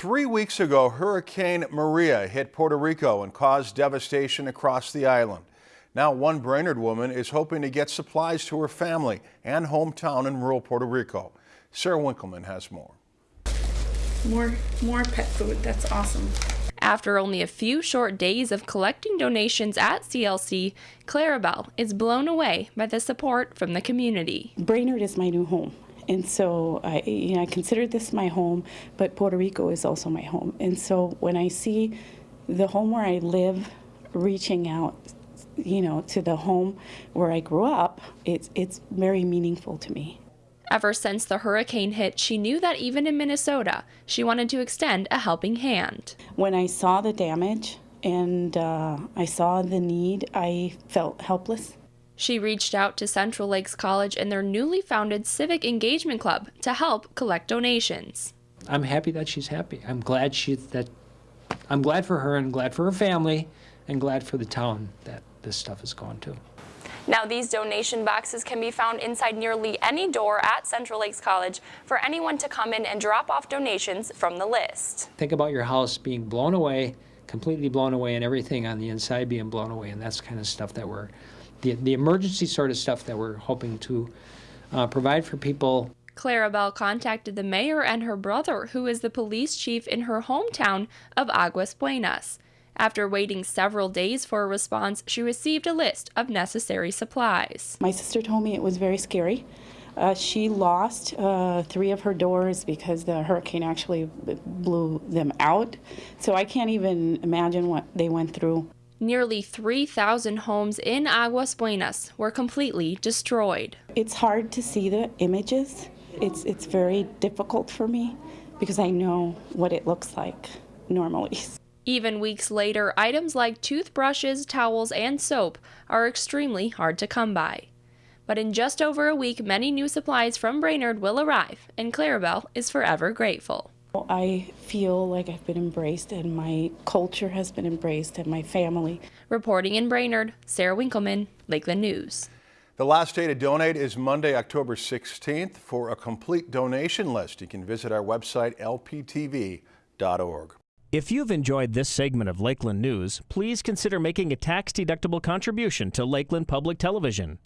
Three weeks ago, Hurricane Maria hit Puerto Rico and caused devastation across the island. Now, one Brainerd woman is hoping to get supplies to her family and hometown in rural Puerto Rico. Sarah Winkleman has more. More, more pet food. That's awesome. After only a few short days of collecting donations at CLC, Clarabelle is blown away by the support from the community. Brainerd is my new home. And so I, you know, I consider this my home, but Puerto Rico is also my home. And so when I see the home where I live reaching out, you know, to the home where I grew up, it's, it's very meaningful to me. Ever since the hurricane hit, she knew that even in Minnesota, she wanted to extend a helping hand. When I saw the damage and uh, I saw the need, I felt helpless. She reached out to Central Lakes College and their newly founded Civic Engagement Club to help collect donations. I'm happy that she's happy. I'm glad she that I'm glad for her and glad for her family and glad for the town that this stuff is going to. Now these donation boxes can be found inside nearly any door at Central Lakes College for anyone to come in and drop off donations from the list. Think about your house being blown away, completely blown away and everything on the inside being blown away and that's kind of stuff that we're the, the emergency sort of stuff that we're hoping to uh, provide for people. Clarabelle contacted the mayor and her brother, who is the police chief in her hometown of Aguas Buenas. After waiting several days for a response, she received a list of necessary supplies. My sister told me it was very scary. Uh, she lost uh, three of her doors because the hurricane actually blew them out. So I can't even imagine what they went through. Nearly 3,000 homes in Aguas Buenas were completely destroyed. It's hard to see the images. It's, it's very difficult for me because I know what it looks like normally. Even weeks later, items like toothbrushes, towels, and soap are extremely hard to come by. But in just over a week, many new supplies from Brainerd will arrive, and Clarabelle is forever grateful. I feel like I've been embraced and my culture has been embraced and my family. Reporting in Brainerd, Sarah Winkleman, Lakeland News. The last day to donate is Monday, October 16th. For a complete donation list, you can visit our website, lptv.org. If you've enjoyed this segment of Lakeland News, please consider making a tax-deductible contribution to Lakeland Public Television.